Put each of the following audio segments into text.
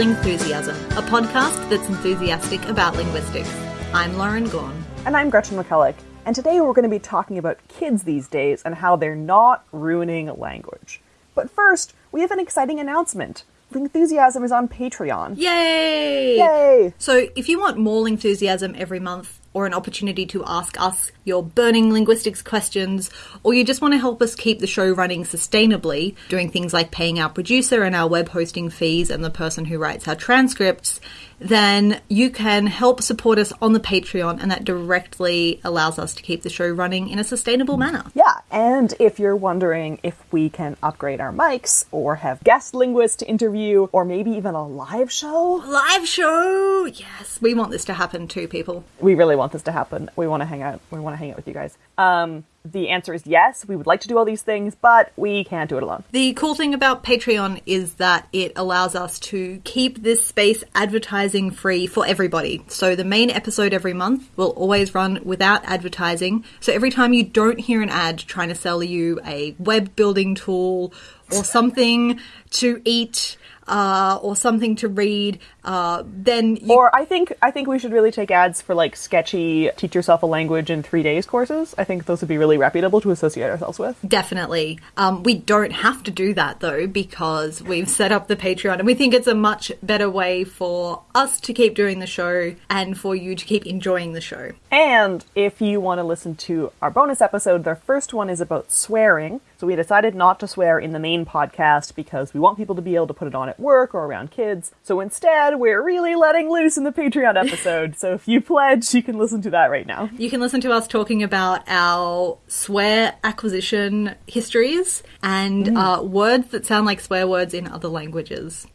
Lingthusiasm, a podcast that's enthusiastic about linguistics. I'm Lauren Gawne. And I'm Gretchen McCulloch. And today we're going to be talking about kids these days and how they're not ruining language. But first, we have an exciting announcement. Lingthusiasm is on Patreon. Yay! Yay! So, if you want more Lingthusiasm every month, or an opportunity to ask us your burning linguistics questions, or you just want to help us keep the show running sustainably, doing things like paying our producer and our web hosting fees and the person who writes our transcripts, then you can help support us on the Patreon, and that directly allows us to keep the show running in a sustainable manner. Yeah, and if you're wondering if we can upgrade our mics, or have guest linguists to interview, or maybe even a live show, Live show! Yes, we want this to happen too, people. we really want this to happen. We want to hang out. We want to hang out with you guys. Um, the answer is yes. We would like to do all these things, but we can't do it alone. The cool thing about Patreon is that it allows us to keep this space advertising free for everybody. So the main episode every month will always run without advertising. So every time you don't hear an ad trying to sell you a web building tool or something to eat uh, or something to read, uh, then you Or I think I think we should really take ads for like sketchy teach yourself a language in three days courses. I think those would be really reputable to associate ourselves with. Definitely. Um, we don't have to do that though because we've set up the Patreon and we think it's a much better way for us to keep doing the show and for you to keep enjoying the show. And if you want to listen to our bonus episode, the first one is about swearing. So we decided not to swear in the main podcast because we want people to be able to put it on at work or around kids. So instead, we're really letting loose in the Patreon episode. so if you pledge, you can listen to that right now. You can listen to us talking about our swear acquisition histories and uh, words that sound like swear words in other languages.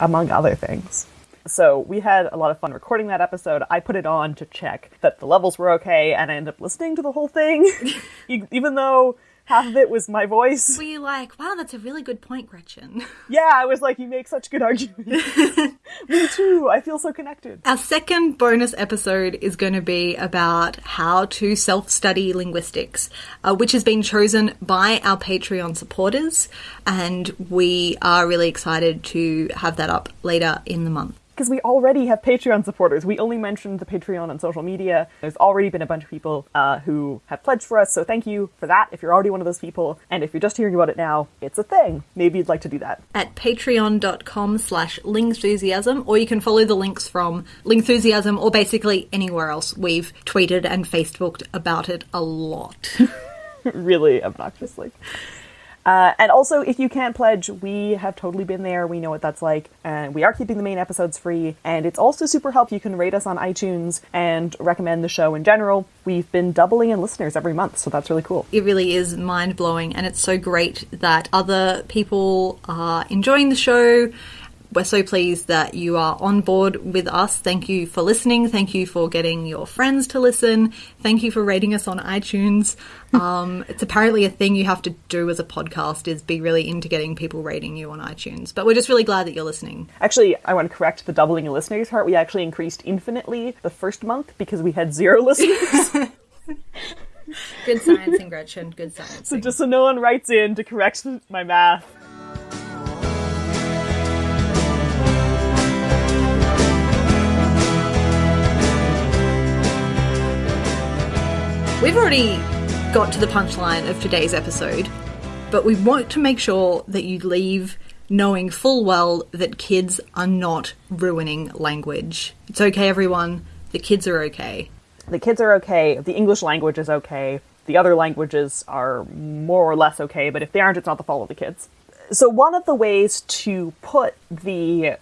among other things. So we had a lot of fun recording that episode. I put it on to check that the levels were okay, and I ended up listening to the whole thing, even though half of it was my voice. Were you like, wow, that's a really good point, Gretchen? Yeah, I was like, you make such good arguments. Me too. I feel so connected. Our second bonus episode is going to be about how to self study linguistics, uh, which has been chosen by our Patreon supporters, and we are really excited to have that up later in the month. Because we already have Patreon supporters. We only mentioned the Patreon on social media. There's already been a bunch of people uh, who have pledged for us, so thank you for that if you're already one of those people. And if you're just hearing about it now, it's a thing. Maybe you'd like to do that. At patreon.com slash lingthusiasm, or you can follow the links from Lingthusiasm or basically anywhere else. We've tweeted and Facebooked about it a lot. really obnoxiously. Uh, and also, if you can't pledge, we have totally been there. We know what that's like. And we are keeping the main episodes free. And it's also super help. You can rate us on iTunes and recommend the show in general. We've been doubling in listeners every month, so that's really cool. it really is mind blowing, and it's so great that other people are enjoying the show. We're so pleased that you are on board with us. Thank you for listening. Thank you for getting your friends to listen. Thank you for rating us on iTunes. Um, it's apparently a thing you have to do as a podcast is be really into getting people rating you on iTunes. But we're just really glad that you're listening. Actually, I want to correct the doubling in listeners part. We actually increased infinitely the first month because we had zero listeners. Good sciencing, Gretchen. Good science. so just so no one writes in to correct my math. We've already got to the punchline of today's episode, but we want to make sure that you leave knowing full well that kids are not ruining language. It's okay, everyone. The kids are okay. The kids are okay. The English language is okay. The other languages are more or less okay, but if they aren't, it's not the fault of the kids. So, one of the ways to put the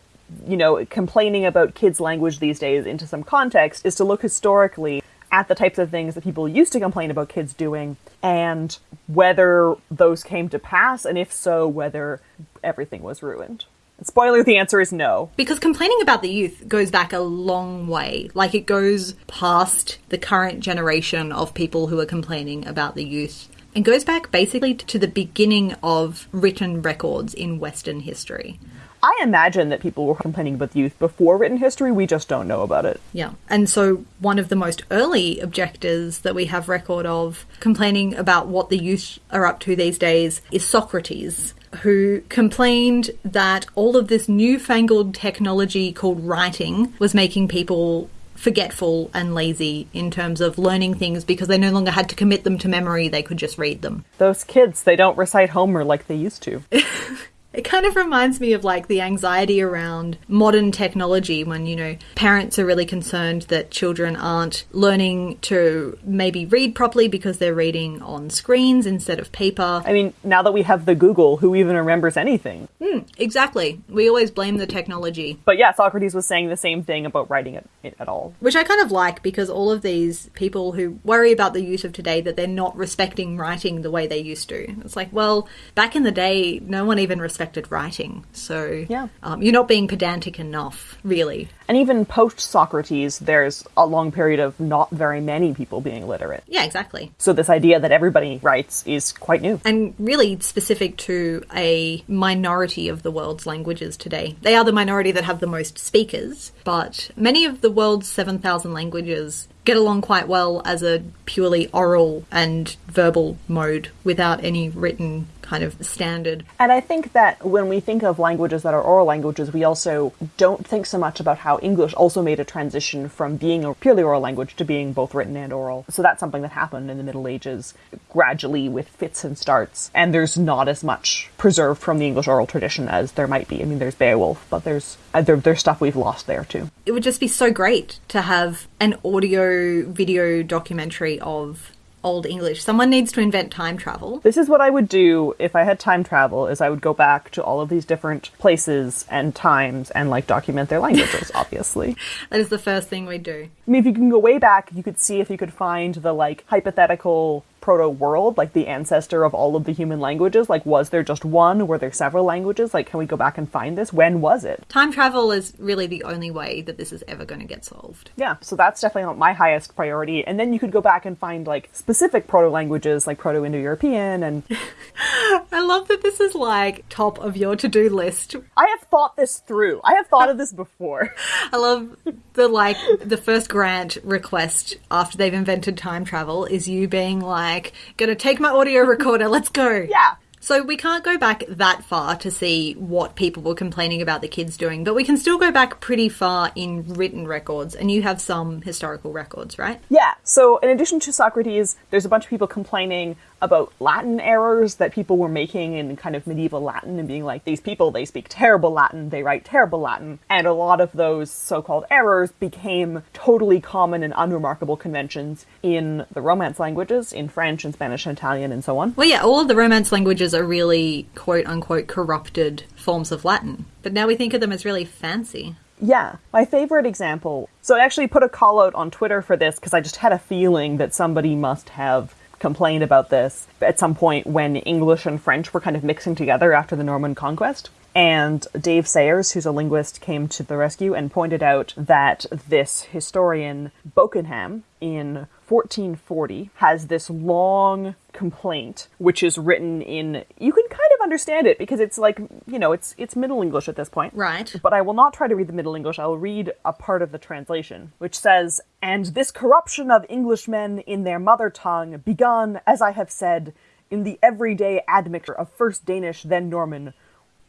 you know, complaining about kids' language these days into some context is to look historically at the types of things that people used to complain about kids doing and whether those came to pass, and if so, whether everything was ruined. Spoiler, the answer is no. Because complaining about the youth goes back a long way. Like it goes past the current generation of people who are complaining about the youth and goes back basically to the beginning of written records in Western history. I imagine that people were complaining about the youth before written history. We just don't know about it. Yeah. And so one of the most early objectors that we have record of complaining about what the youth are up to these days is Socrates. Who complained that all of this newfangled technology called writing was making people forgetful and lazy in terms of learning things because they no longer had to commit them to memory, they could just read them. Those kids, they don't recite Homer like they used to. It kind of reminds me of like the anxiety around modern technology when, you know, parents are really concerned that children aren't learning to maybe read properly because they're reading on screens instead of paper. I mean, now that we have the Google, who even remembers anything? Exactly. We always blame the technology, But yeah, Socrates was saying the same thing about writing it, it at all. which I kind of like because all of these people who worry about the youth of today that they're not respecting writing the way they used to. It's like, well, back in the day, no one even respected writing. So Yeah. um, you're not being pedantic enough, really. And even post Socrates, there's a long period of not very many people being literate. Yeah, exactly. So this idea that everybody writes is quite new. and really specific to a minority of the world's languages today. They are the minority that have the most speakers, but many of the world's 7,000 languages get along quite well as a purely oral and verbal mode without any written kind of standard. And I think that when we think of languages that are oral languages, we also don't think so much about how English also made a transition from being a purely oral language to being both written and oral. So that's something that happened in the Middle Ages gradually with fits and starts. And there's not as much preserved from the English oral tradition as there might be. I mean, there's Beowulf, but there's uh, there, there's stuff we've lost there too. It would just be so great to have an audio video documentary of Old English. Someone needs to invent time travel. This is what I would do if I had time travel is I would go back to all of these different places and times and like document their languages, obviously. That is the first thing we do. I mean, if you can go way back, you could see if you could find the like hypothetical proto world, like the ancestor of all of the human languages. Like, was there just one? Were there several languages? Like, can we go back and find this? When was it? Time travel is really the only way that this is ever going to get solved. Yeah, so that's definitely not my highest priority. And then you could go back and find like specific proto languages, like Proto Indo European. And I love that this is like top of your to do list. I have thought this through. I have thought of this before. I love the like the first grant request after they've invented time travel is you being like, gonna take my audio recorder, let's go. Yeah. So we can't go back that far to see what people were complaining about the kids doing, but we can still go back pretty far in written records, and you have some historical records, right? Yeah, so in addition to Socrates, there's a bunch of people complaining about Latin errors that people were making in kind of medieval Latin and being like, these people, they speak terrible Latin, they write terrible Latin. And a lot of those so called errors became totally common and unremarkable conventions in the Romance languages, in French and Spanish and Italian and so on. Well, yeah, all of the Romance languages are really quote unquote corrupted forms of Latin, but now we think of them as really fancy. Yeah, my favorite example. So I actually put a call out on Twitter for this because I just had a feeling that somebody must have complained about this at some point when English and French were kind of mixing together after the Norman conquest. And Dave Sayers, who's a linguist, came to the rescue and pointed out that this historian, Bokenham, in 1440, has this long complaint, which is written in. You can kind of understand it because it's like, you know, it's, it's Middle English at this point. Right. But I will not try to read the Middle English. I will read a part of the translation, which says, And this corruption of Englishmen in their mother tongue, begun, as I have said, in the everyday admixture of first Danish, then Norman,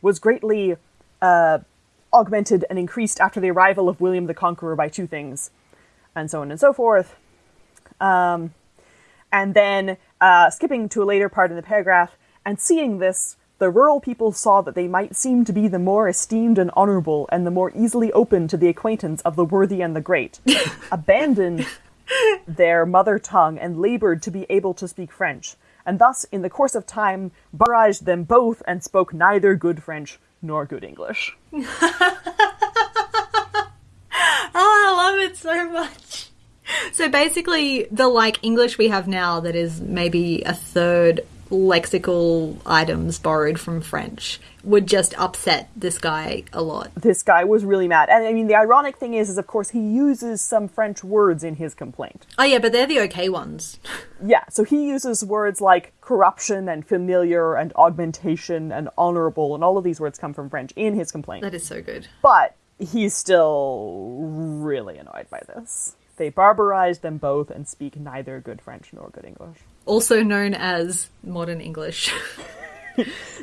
was greatly uh, augmented and increased after the arrival of William the Conqueror by two things, and so on and so forth. Um, and then, uh, skipping to a later part in the paragraph, and seeing this, the rural people saw that they might seem to be the more esteemed and honorable, and the more easily open to the acquaintance of the worthy and the great, abandoned their mother tongue and labored to be able to speak French, and thus, in the course of time, barraged them both and spoke neither good French nor good English. Oh, I love it so much. So basically, the like English we have now that is maybe a third lexical items borrowed from French would just upset this guy a lot. This guy was really mad. And I mean, the ironic thing is, is of course he uses some French words in his complaint. Oh, yeah, but they're the okay ones. Yeah, so he uses words like corruption and familiar and augmentation and honorable, and all of these words come from French in his complaint. That is so good. But he's still really annoyed by this. They barbarize them both and speak neither good French nor good English. Also known as modern English.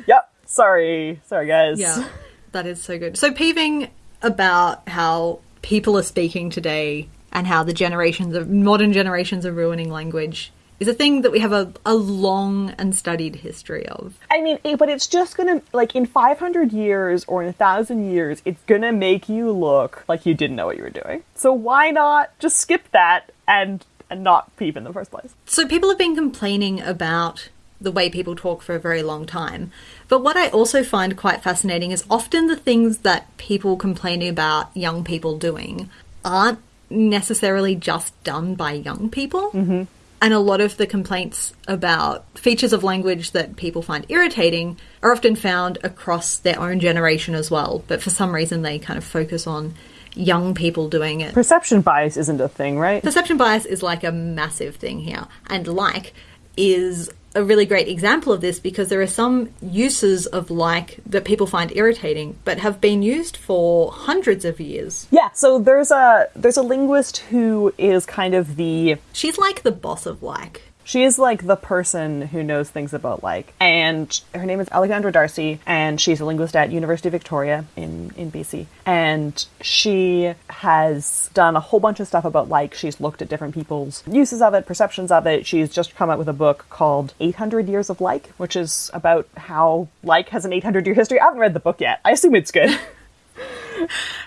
Yep. Sorry. Sorry, guys. yeah, that is so good. So, peeving about how people are speaking today and how the generations of modern generations are ruining language is a thing that we have a, a long and studied history of. I mean, but it's just gonna, like, in 500 years or in a thousand years, it's gonna make you look like you didn't know what you were doing. So why not just skip that and, and not peep in the first place? So people have been complaining about the way people talk for a very long time. But what I also find quite fascinating is often the things that people complain about young people doing aren't necessarily just done by young people. Mm-hmm. And a lot of the complaints about features of language that people find irritating are often found across their own generation as well. But for some reason, they kind of focus on young people doing it. Perception bias isn't a thing, right? Perception bias is like a massive thing here, and like is a really great example of this because there are some uses of like that people find irritating but have been used for hundreds of years. Yeah, so there's a there's a linguist who is kind of the She's like the boss of like. She is like the person who knows things about like, and her name is Alexandra D'Arcy, and she's a linguist at University of Victoria in in BC, and she has done a whole bunch of stuff about like. She's looked at different people's uses of it, perceptions of it. She's just come out with a book called 800 Years of Like, which is about how like has an 800 year history. I haven't read the book yet. I assume it's good.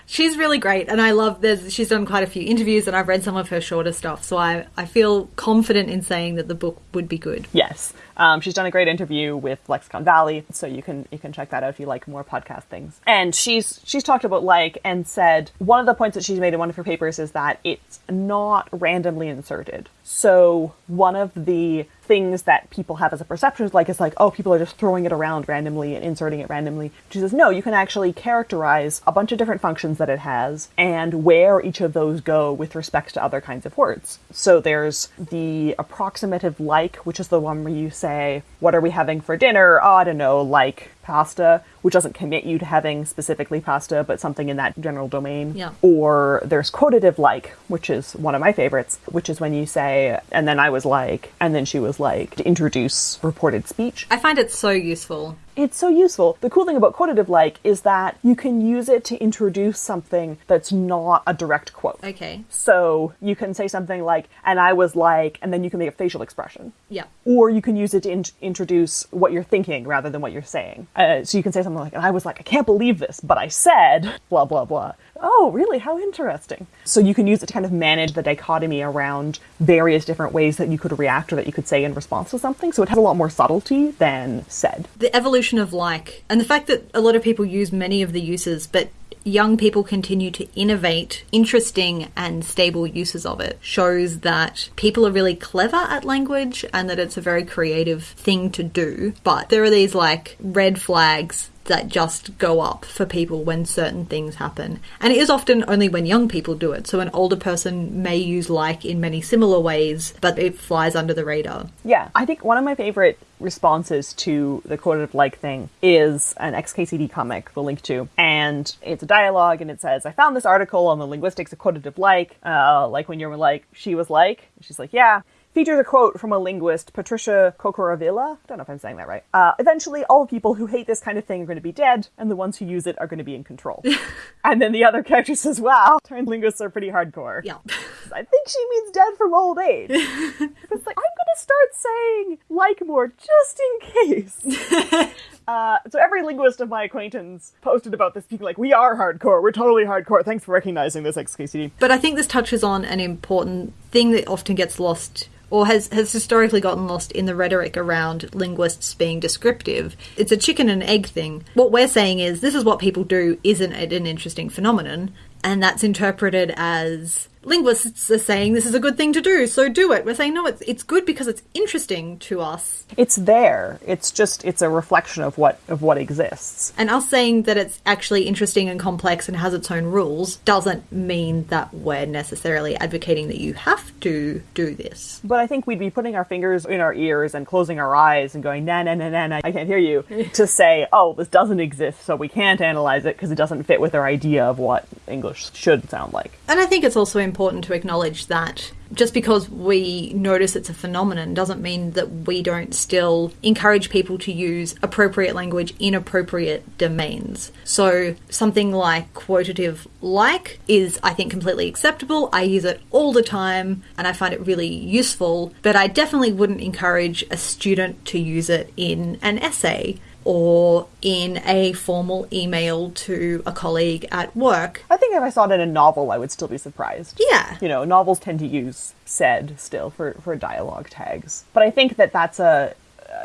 She's really great, and I love. There's she's done quite a few interviews, and I've read some of her shorter stuff, so I I feel confident in saying that the book would be good. Yes, um, she's done a great interview with Lexicon Valley, so you can you can check that out if you like more podcast things. And she's she's talked about like and said one of the points that she's made in one of her papers is that it's not randomly inserted. So one of the things that people have as a perception is like it's like oh people are just throwing it around randomly and inserting it randomly. She says no, you can actually characterize a bunch of different functions that it has and where each of those go with respect to other kinds of words. So there's the approximative like, which is the one where you say, What are we having for dinner? Oh, I don't know, like pasta, which doesn't commit you to having specifically pasta, but something in that general domain. Yeah. Or there's quotative like, which is one of my favorites, which is when you say, and then I was like, and then she was like, to introduce reported speech. I find it so useful. It's so useful. The cool thing about quotative like is that you can use it to introduce something that's not a direct quote. Okay. So you can say something like, and I was like, and then you can make a facial expression. Yeah. Or you can use it to in- introduce what you're thinking rather than what you're saying. Uh, so you can say something like, and I was like, I can't believe this, but I said, blah, blah, blah. Oh, really? How interesting. So you can use it to kind of manage the dichotomy around various different ways that you could react or that you could say in response to something. So it has a lot more subtlety than said. The evolution of like, and the fact that a lot of people use many of the uses, but young people continue to innovate interesting and stable uses of it shows that people are really clever at language and that it's a very creative thing to do. But there are these like red flags that just go up for people when certain things happen. And it is often only when young people do it. So an older person may use like in many similar ways, but it flies under the radar. Yeah, I think one of my favorite responses to the quotative like thing is an XKCD comic we'll link to. And it's a dialogue and it says, I found this article on the linguistics of quotative like, uh, like when you're like, she was like, she's like, yeah. Features a quote from a linguist, Patricia Cukor-Avila. I don't know if I'm saying that right. Uh, eventually, all people who hate this kind of thing are going to be dead, and the ones who use it are going to be in control. and then the other character says, Wow, turned linguists are pretty hardcore. Yeah. I think she means dead from old age. it's like, I'm going to start saying like more just in case. Uh, so every linguist of my acquaintance posted about this, being like, we are hardcore. We're totally hardcore. Thanks for recognizing this, XKCD. But I think this touches on an important thing that often gets lost or has, has historically gotten lost in the rhetoric around linguists being descriptive. It's a chicken and egg thing. What we're saying is this is what people do, isn't it an interesting phenomenon? And that's interpreted as linguists are saying this is a good thing to do, so do it. We're saying no, it's it's good because it's interesting to us. It's there. It's just it's a reflection of what of what exists. And us saying that it's actually interesting and complex and has its own rules doesn't mean that we're necessarily advocating that you have to do this. But I think we'd be putting our fingers in our ears and closing our eyes and going, na na na na nah I can't hear you, to say, oh, this doesn't exist, so we can't analyze it because it doesn't fit with our idea of what English should sound like. And I think it's also important to acknowledge that just because we notice it's a phenomenon doesn't mean that we don't still encourage people to use appropriate language in appropriate domains. So something like quotative like is, I think, completely acceptable. I use it all the time and I find it really useful, but I definitely wouldn't encourage a student to use it in an essay or in a formal email to a colleague at work. I think if I saw it in a novel, I would still be surprised. Yeah. You know, novels tend to use said still for, for dialogue tags. But I think that that's a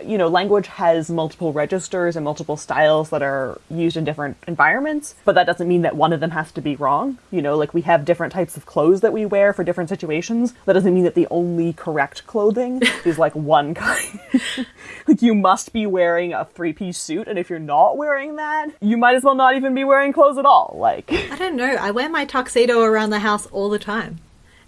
you know, language has multiple registers and multiple styles that are used in different environments, but that doesn't mean that one of them has to be wrong. You know, like we have different types of clothes that we wear for different situations. That doesn't mean that the only correct clothing is like one kind. like you must be wearing a three piece suit, and if you're not wearing that, you might as well not even be wearing clothes at all. Like, I don't know. I wear my tuxedo around the house all the time.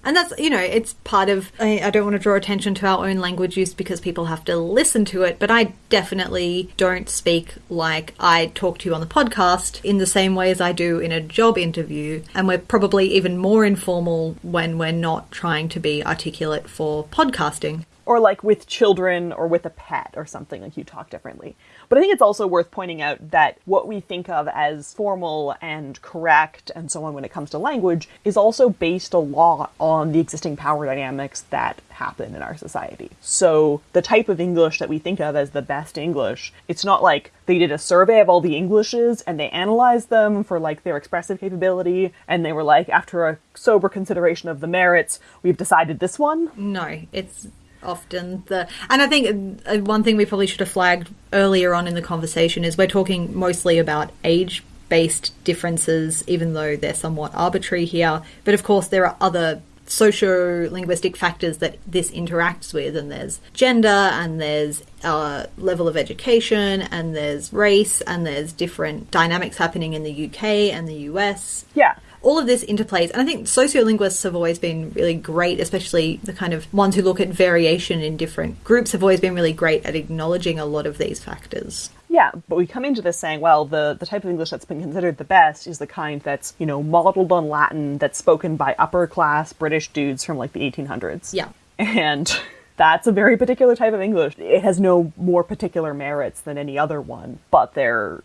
And that's, you know, it's part of. I, I, don't want to draw attention to our own language use because people have to listen to it, but I definitely don't speak like I talk to you on the podcast in the same way as I do in a job interview. And we're probably even more informal when we're not trying to be articulate for podcasting. Or like with children or with a pet or something, like you talk differently. But I think it's also worth pointing out that what we think of as formal and correct and so on when it comes to language is also based a lot on the existing power dynamics that happen in our society. So the type of English that we think of as the best English, it's not like they did a survey of all the Englishes and they analyzed them for like their expressive capability and they were like after a sober consideration of the merits, we've decided this one. No, it's often. The and i think uh, one thing we probably should have flagged earlier on in the conversation is we're talking mostly about age based differences even though they're somewhat arbitrary here. But of course there are other socio linguistic factors that this interacts with and there's gender and there's uh, level of education and there's race and there's different dynamics happening in the uk and the us yeah all of this interplays. And I think sociolinguists have always been really great, especially the kind of ones who look at variation in different groups have always been really great at acknowledging a lot of these factors. Yeah, but we come into this saying, well, the, the type of English that's been considered the best is the kind that's, you know, modeled on Latin, that's spoken by upper class British dudes from like the 1800s. Yeah. And that's a very particular type of English. It has no more particular merits than any other one, but they're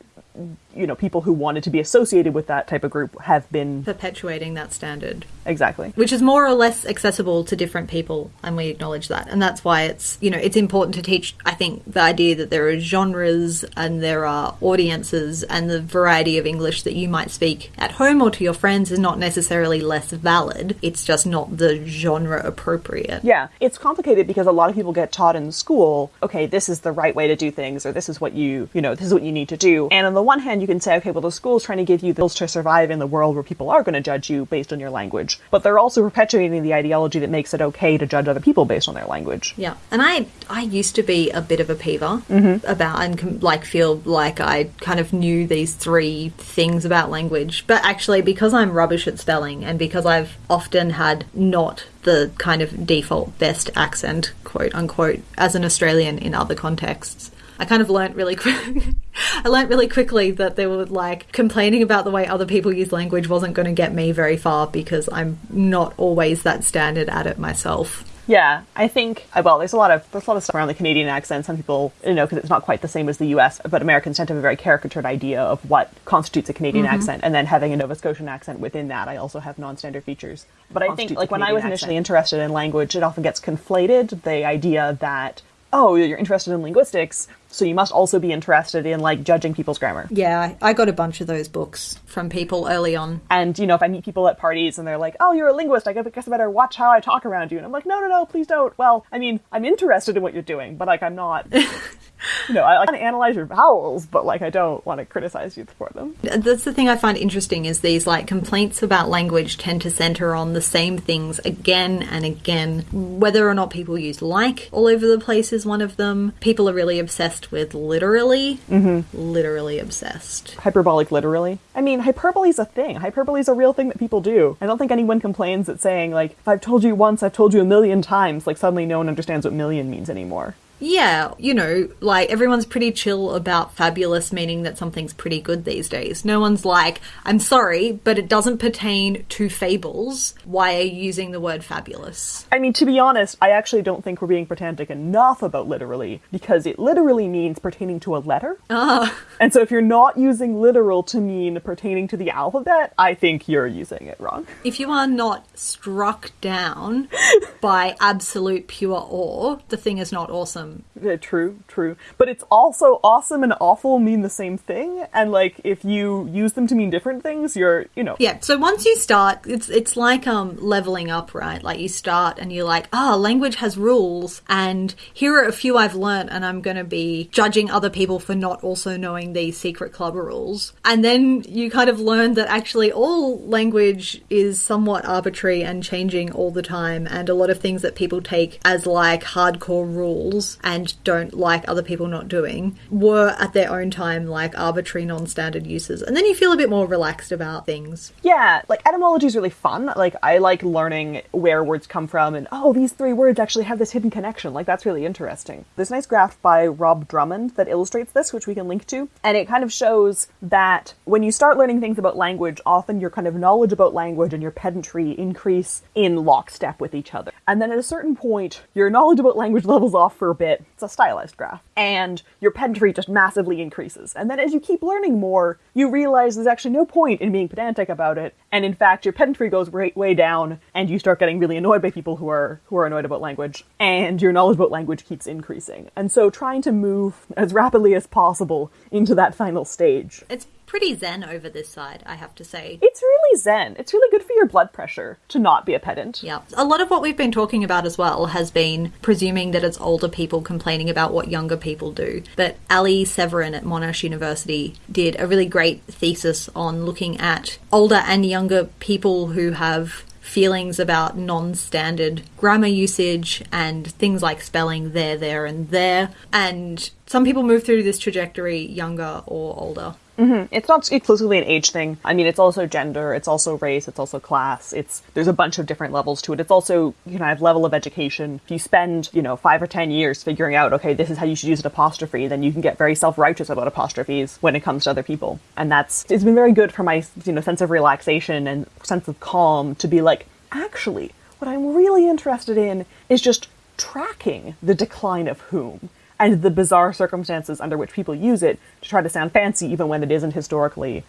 you know people who wanted to be associated with that type of group have been perpetuating that standard. Exactly. Which is more or less accessible to different people and we acknowledge that. And that's why it's you know it's important to teach i think the idea that there are genres and there are audiences and the variety of english that you might speak at home or to your friends is not necessarily less valid. It's just not the genre appropriate. Yeah. It's complicated because a lot of people get taught in school okay this is the right way to do things or this is what you you know this is what you need to do. And on the one hand you can say, okay, well, the school's trying to give you the skills to survive in the world where people are going to judge you based on your language. But they're also perpetuating the ideology that makes it okay to judge other people based on their language. Yeah. And I I used to be a bit of a peever mm-hmm. about and like feel like I kind of knew these three things about language. But actually, because I'm rubbish at spelling and because I've often had not the kind of default best accent, quote unquote, as an Australian in other contexts, I kind of learned really quick. I learnt really quickly that they were like complaining about the way other people use language wasn't going to get me very far because I'm not always that standard at it myself. Yeah, I think uh, well, there's a lot of there's a lot of stuff around the Canadian accent. Some people, you know, because it's not quite the same as the U.S., but Americans tend to have a very caricatured idea of what constitutes a Canadian mm-hmm. accent, and then having a Nova Scotian accent within that, I also have non-standard features. But I think, like when I was initially accent. interested in language, it often gets conflated. The idea that oh, you're interested in linguistics, so you must also be interested in like judging people's grammar. Yeah, I got a bunch of those books from people early on. And you know, if I meet people at parties and they're like, "Oh, you're a linguist," I guess I better watch how I talk around you. And I'm like, "No, no, no, please don't." Well, I mean, I'm interested in what you're doing, but like I'm not you know, I want to analyze your vowels, but like I don't want to criticize you for them. That's the thing I find interesting is these like complaints about language tend to center on the same things again and again. Whether or not people use like all over the place is one of them. People are really obsessed with literally, mm-hmm. literally obsessed. Hyperbolic literally. I mean, hyperbole is a thing. Hyperbole is a real thing that people do. I don't think anyone complains at saying like, if I've told you once, I've told you a million times. Like suddenly no one understands what million means anymore. Yeah, you know, like everyone's pretty chill about fabulous meaning that something's pretty good these days. No one's like, I'm sorry, but it doesn't pertain to fables. Why are you using the word fabulous? I mean, to be honest, I actually don't think we're being pedantic enough about literally because it literally means pertaining to a letter. Ah. And so if you're not using literal to mean pertaining to the alphabet, I think you're using it wrong. If you are not struck down by absolute pure awe, the thing is not awesome. Yeah, true, true. But it's also awesome and awful mean the same thing, and like if you use them to mean different things, you're, you know. Yeah. So once you start, it's it's like um leveling up, right? Like you start and you're like, ah, oh, language has rules, and here are a few I've learned, and I'm going to be judging other people for not also knowing these secret club rules, and then you kind of learn that actually all language is somewhat arbitrary and changing all the time, and a lot of things that people take as like hardcore rules and don't like other people not doing were at their own time like arbitrary non-standard uses. And then you feel a bit more relaxed about things. Yeah like etymology is really fun. Like i like learning where words come from and oh these three words actually have this hidden connection. Like that's really interesting. A nice graph by rob drummond that illustrates this which we can link to and it kind of shows that when you start learning things about language often your kind of knowledge about language and your pedantry increase in lockstep with each other. And then at a certain point your knowledge about language levels off for a bit it. It's a stylized graph. And your pedantry just massively increases. And then as you keep learning more, you realize there's actually no point in being pedantic about it. And in fact, your pedantry goes way, way down and you start getting really annoyed by people who are who are annoyed about language. And your knowledge about language keeps increasing. And so trying to move as rapidly as possible into that final stage. It's pretty zen over this side, I have to say. It's really zen. It's really good for your blood pressure to not be a pedant. Yeah. A lot of what we've been talking about as well has been presuming that it's older people complaining about what younger people do. But Ali Severin at Monash University did a really great thesis on looking at older and younger people who have feelings about non standard grammar usage and things like spelling there, there, and there. And some people move through this trajectory younger or older. Mm-hmm. It's not exclusively an age thing. I mean, it's also gender, it's also race, it's also class. It's there's a bunch of different levels to it. It's also you know, I have level of education. If you spend you know five or ten years figuring out, okay, this is how you should use an apostrophe, then you can get very self righteous about apostrophes when it comes to other people. And that's it's been very good for my you know sense of relaxation and sense of calm to be like, actually, what I'm really interested in is just tracking the decline of whom and the bizarre circumstances under which people use it to try to sound fancy even when it isn't historically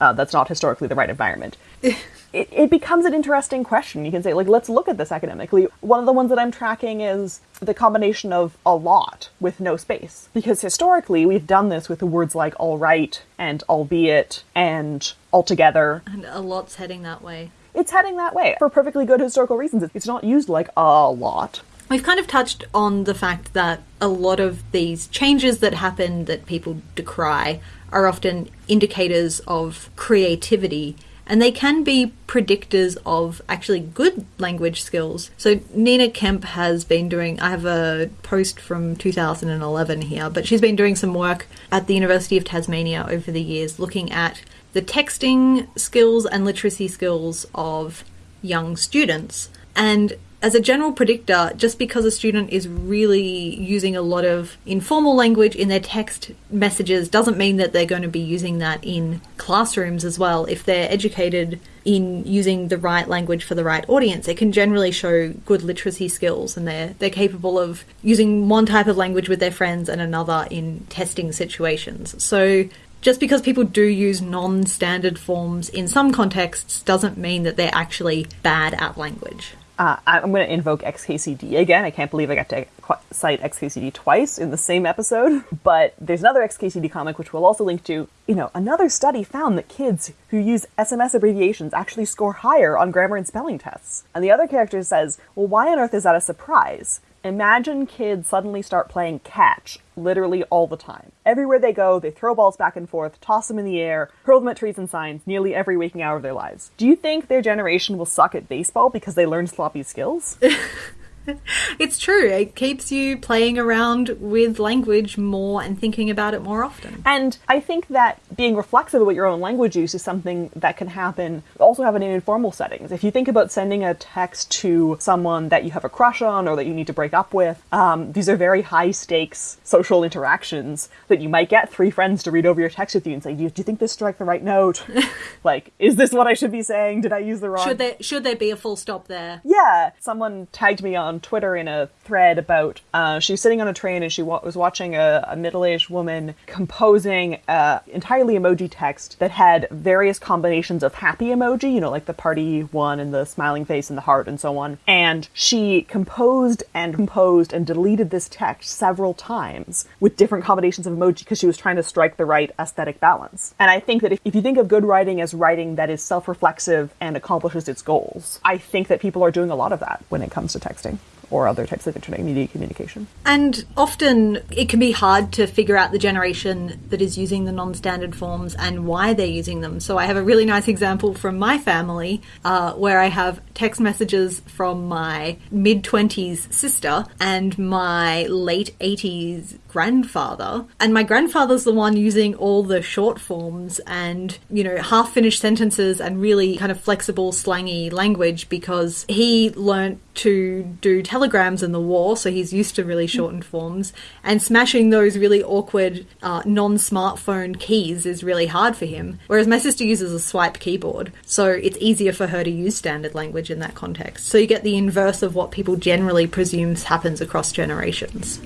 uh, that's not historically the right environment. It, it becomes an interesting question. You can say like let's look at this academically. One of the ones that i'm tracking is the combination of a lot with no space. Because historically we've done this with the words like all right and albeit and altogether. And a lot's heading that way. It's heading that way for perfectly good historical reasons. It's not used like a lot We've kind of touched on the fact that a lot of these changes that happen that people decry are often indicators of creativity and they can be predictors of actually good language skills. So Nina Kemp has been doing I have a post from 2011 here, but she's been doing some work at the University of Tasmania over the years looking at the texting skills and literacy skills of young students. And as a general predictor, just because a student is really using a lot of informal language in their text messages doesn't mean that they're going to be using that in classrooms as well. If they're educated in using the right language for the right audience, it can generally show good literacy skills and they're they're capable of using one type of language with their friends and another in testing situations. So just because people do use non standard forms in some contexts doesn't mean that they're actually bad at language. Uh, I'm going to invoke XKCD again. I can't believe I got to cite XKCD twice in the same episode. But there's another XKCD comic which we'll also link to. You know, another study found that kids who use SMS abbreviations actually score higher on grammar and spelling tests. And the other character says, well, why on earth is that a surprise? Imagine kids suddenly start playing catch literally all the time. Everywhere they go, they throw balls back and forth, toss them in the air, hurl them at trees and signs nearly every waking hour of their lives. Do you think their generation will suck at baseball because they learned sloppy skills? It's true. It keeps you playing around with language more and thinking about it more often. And I think that being reflexive about your own language use is something that can happen, also happen in informal settings. If you think about sending a text to someone that you have a crush on or that you need to break up with, um, these are very high stakes social interactions that you might get three friends to read over your text with you and say, Do you, do you think this struck the right note? like, is this what I should be saying? Did I use the wrong? Should there should there be a full stop there? Yeah, someone tagged me on Twitter in a thread about uh, she was sitting on a train and she wa- was watching a, a middle-aged woman composing uh, entirely emoji text that had various combinations of happy emoji, you know, like the party one and the smiling face and the heart and so on. And she composed and composed and deleted this text several times with different combinations of emoji because she was trying to strike the right aesthetic balance. And I think that if, if you think of good writing as writing that is self-reflexive and accomplishes its goals, I think that people are doing a lot of that when it comes to texting or other types of internet media communication. And often it can be hard to figure out the generation that is using the non standard forms and why they're using them. So I have a really nice example from my family uh, where I have text messages from my mid 20s sister and my late 80s grandfather. And my grandfather's the one using all the short forms and, you know, half finished sentences and really kind of flexible, slangy language because he learnt to do telegrams in the war, so he's used to really shortened forms. And smashing those really awkward uh, non smartphone keys is really hard for him. Whereas my sister uses a swipe keyboard, so it's easier for her to use standard language in that context. So you get the inverse of what people generally presumes happens across generations.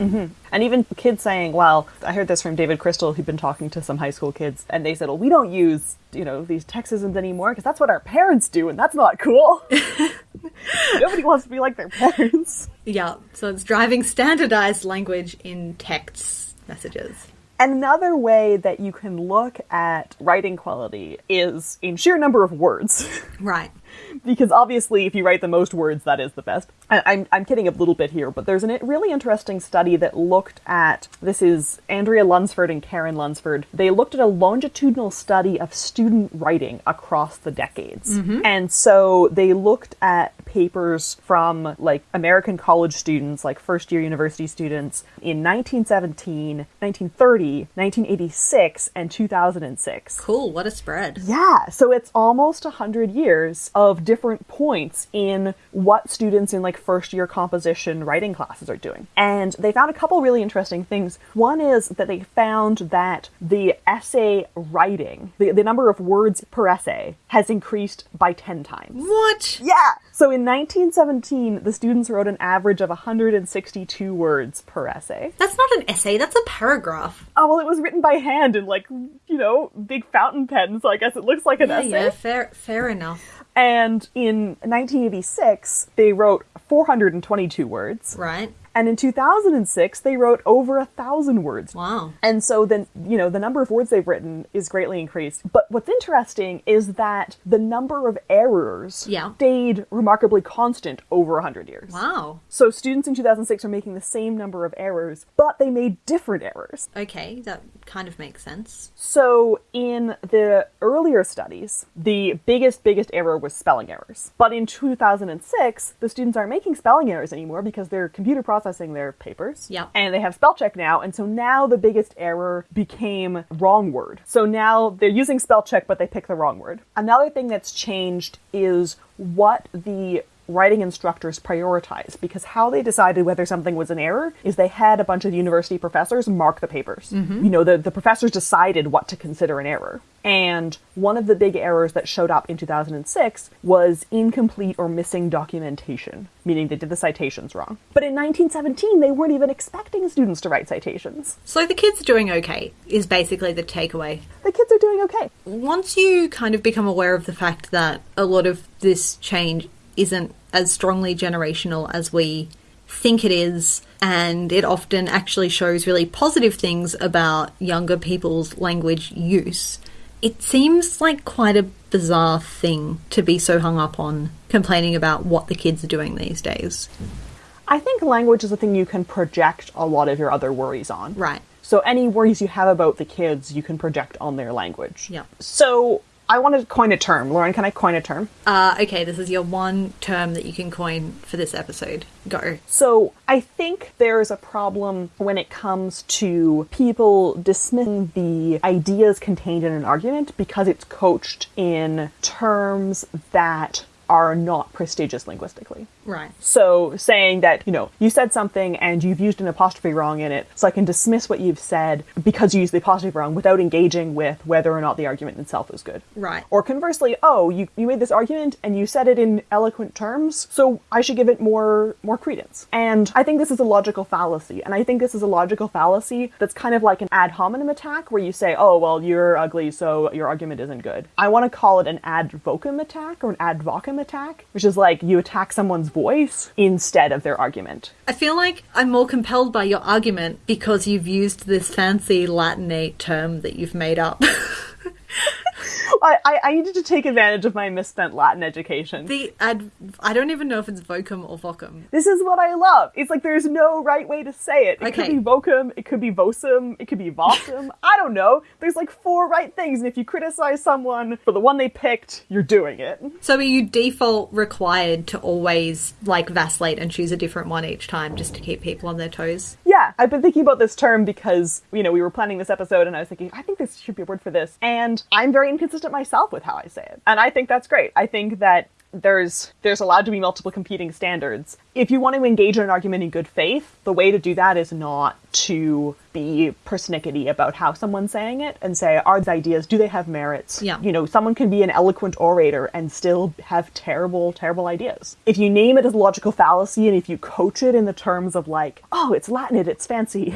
And even kids saying, well, I heard this from David Crystal, who'd been talking to some high school kids, and they said, well, we don't use, you know, these Textisms anymore because that's what our parents do, and that's not cool. Nobody wants to be like their parents. Yeah, so it's driving standardized language in text messages. Another way that you can look at writing quality is in sheer number of words. Right. Because obviously if you write the most words that is the best. I- I'm, I'm kidding a little bit here but there's a really interesting study that looked at this is andrea lunsford and karen lunsford. They looked at a longitudinal study of student writing across the decades. Mm-hmm. And so they looked at papers from like american college students like first year university students in 1917 1930 1986 and 2006 Cool, what a spread. yeah, so it's almost a hundred years of different points in what students in like first year composition writing classes are doing. And they found a couple really interesting things. One is that they found that the essay writing, the, the number of words per essay, has increased by 10 times. What? Yeah! So in 1917, the students wrote an average of 162 words per essay. That's not an essay, that's a paragraph. Oh, well, it was written by hand in like, you know, big fountain pens, so I guess it looks like an Yeah, essay. yeah, fair, fair enough. And in 1986, they wrote 422 words. Right. And in 2006, they wrote over a thousand words. Wow. And so then, you know, the number of words they've written is greatly increased. But what's interesting is that the number of errors Yeah. stayed remarkably constant over a 100 years. Wow. So students in 2006 are making the same number of errors, but they made different errors. Okay, that kind of makes sense. So in the earlier studies, the biggest, biggest error was spelling errors. But in 2006, the students aren't making spelling errors anymore because their computer computer processing their papers. Yeah. And they have spell check now. And so now the biggest error became wrong word. So now they're using spell check, but they pick the wrong word. Another thing that's changed is what the writing instructors prioritize because how they decided whether something was an error is they had a bunch of university professors mark the papers. Mm-hmm. You know, the, the professors decided what to consider an error. And one of the big errors that showed up in 2006 was incomplete or missing documentation, meaning they did the citations wrong. But in 1917, they weren't even expecting students to write citations. So the kids are doing okay, is basically the takeaway. The kids are doing okay. Once you kind of become aware of the fact that a lot of this change isn't as strongly generational as we think it is, and it often actually shows really positive things about younger people's language use, it seems like quite a bizarre thing to be so hung up on complaining about what the kids are doing these days. I think language is a thing you can project a lot of your other worries on. Right. So any worries you have about the kids, you can project on their language. Yeah. So I want to coin a term. Lauren, can I coin a term? Uh, okay, this is your one term that you can coin for this episode. Go. So I think there is a problem when it comes to people dismissing the ideas contained in an argument because it's coached in terms that are not prestigious linguistically. Right. So saying that, you know, you said something and you've used an apostrophe wrong in it, so I can dismiss what you've said because you used the apostrophe wrong without engaging with whether or not the argument itself is good. Right. Or conversely, oh, you, you made this argument and you said it in eloquent terms, so I should give it more more credence. And I think this is a logical fallacy. And I think this is a logical fallacy that's kind of like an ad hominem attack where you say, oh, well, you're ugly, so your argument isn't good. I want to call it an ad vocem attack or an ad vocem attack, which is like you attack someone's voice instead of their argument. I feel like I'm more compelled by your argument because you've used this fancy Latinate term that you've made up. I, I, I needed to take advantage of my misspent Latin education. the ad, I don't even know if it's vocum or vocum. This is what I love. It's like there's no right way to say it. It could be vocum, it could be vocum, it could be vossum. I don't know. There's like four right things, and if you criticize someone for the one they picked, you're doing it. So are you default required to always like vacillate and choose a different one each time just to keep people on their toes? Yeah, I've been thinking about this term because, you know, we were planning this episode and I was thinking, I think this should be a word for this. And I'm very inconsistent myself with how I say it. And I think that's great. I think that there's there's allowed to be multiple competing standards. If you want to engage in an argument in good faith, the way to do that is not to be persnickety about how someone's saying it and say, are these ideas, do they have merits? Yeah. You know, someone can be an eloquent orator and still have terrible, terrible ideas. If you name it as a logical fallacy and if you coach it in the terms of like, oh, it's Latin, it's fancy,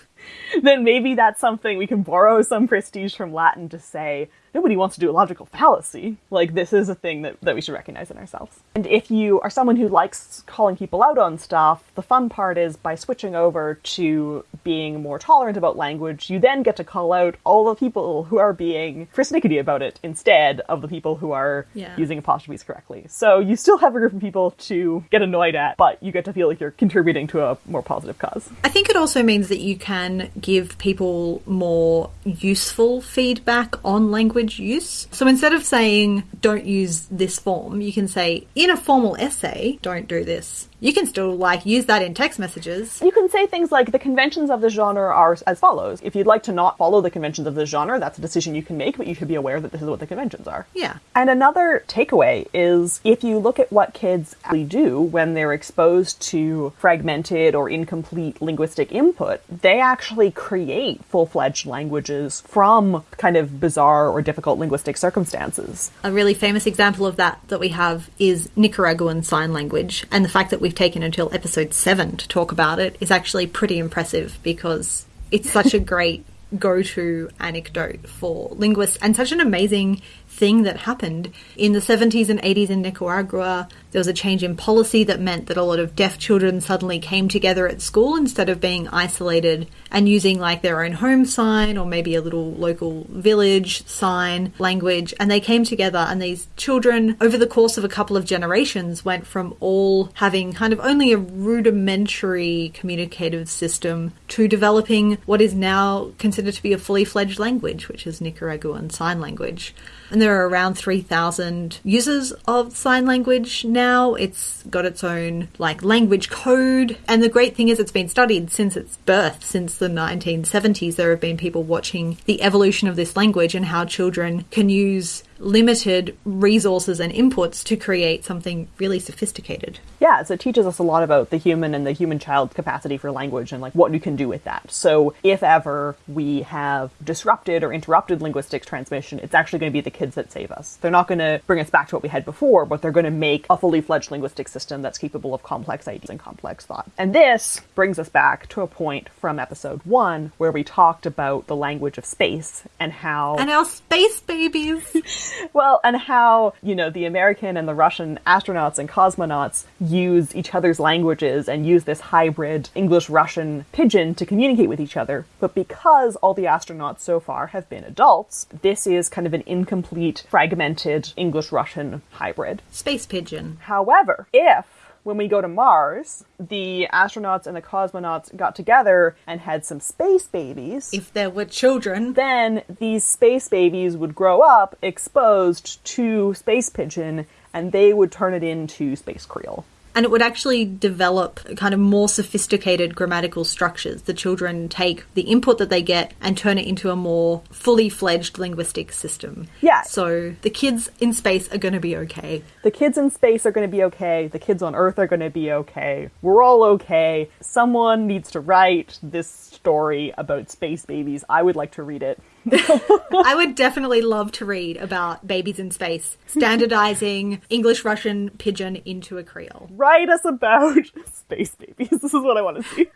then maybe that's something we can borrow some prestige from Latin to say, nobody wants to do a logical fallacy. Like, this is a thing that, that we should recognize in ourselves. And if you are someone who likes calling people out on stuff, the fun part is by switching over to being more tolerant about language, you then get to call out all the people who are being persnickety about it instead of the people who are Yeah. using apostrophes correctly. So you still have a group of people to get annoyed at, but you get to feel like you're contributing to a more positive cause. I think it also means that you can give people more useful feedback on language use. So instead of saying, don't use this form, you can say, in a formal essay, don't do this. You can still like use that in text messages. You can say things like the conventions of the genre are as follows. If you'd like to not follow the conventions of the genre, that's a decision you can make, but you should be aware that this is what the conventions are. Yeah. And another takeaway is if you look at what kids actually do when they're exposed to fragmented or incomplete linguistic input, they actually create full fledged languages from kind of bizarre or difficult linguistic circumstances. A really famous example of that that we have is Nicaraguan Sign Language, and the fact that we've taken until episode 7 to talk about it is actually pretty impressive because it's such a great go to anecdote for linguists and such an amazing thing that happened in the 70s and 80s in Nicaragua. There was a change in policy that meant that a lot of deaf children suddenly came together at school instead of being isolated and using like their own home sign or maybe a little local village sign language. And they came together, and these children, over the course of a couple of generations, went from all having kind of only a rudimentary communicative system to developing what is now considered to be a fully fledged language, which is Nicaraguan Sign Language. And there are around 3,000 users of sign language now. It's got its own like language code. And the great thing is it's been studied since its birth, since the 1970s. There have been people watching the evolution of this language and how children can use limited resources and inputs to create something really sophisticated. Yeah, so it teaches us a lot about the human and the human child's capacity for language and like what you can do with that. So if ever we have disrupted or interrupted linguistics transmission, it's actually going to be the kids that save us. They're not going to bring us back to what we had before, but they're going to make a fully fledged linguistic system that's capable of complex ideas and complex thought. And this brings us back to a point from episode 1 where we talked about the language of space and how And our space babies! well, and how, you know, the American and the Russian astronauts and cosmonauts use each other's languages and use this hybrid English Russian pidgin to communicate with each other. But because all the astronauts so far have been adults, this is kind of an incomplete, fragmented English Russian hybrid. space pidgin. However, if when we go to Mars, the astronauts and the cosmonauts got together and had some space babies. If there were children, then these space babies would grow up exposed to space pidgin and they would turn it into space creole and it would actually develop kind of more sophisticated grammatical structures. The children take the input that they get and turn it into a more fully fledged linguistic system. Yeah. So the kids in space are going to be okay. The kids in space are going to be okay. The kids on Earth are going to be okay. We're all okay. Someone needs to write this story about space babies. I would like to read it. I would definitely love to read about babies in space, standardizing English Russian pidgin into a Creole. Write us about space babies. This is what I want to see.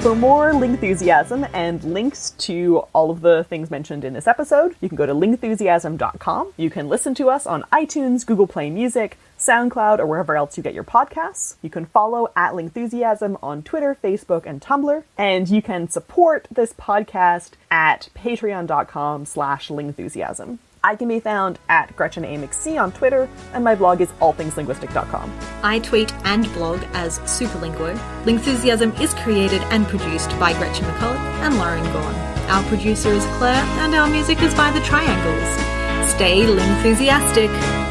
For more Lingthusiasm and links to all of the things mentioned in this episode, you can go to lingthusiasm.com. You can listen to us on iTunes, Google Play Music, SoundCloud, or wherever else you get your podcasts. You can follow at Lingthusiasm on Twitter, Facebook, and Tumblr. And you can support this podcast at patreon.com slash lingthusiasm. I can be found at Gretchen A. McC on Twitter, and my blog is allthingslinguistic.com. I tweet and blog as Superlinguo. Lingthusiasm is created and produced by Gretchen McCulloch and Lauren Gawne. Our producer is Claire, and our music is by The Triangles. Stay Lingthusiastic!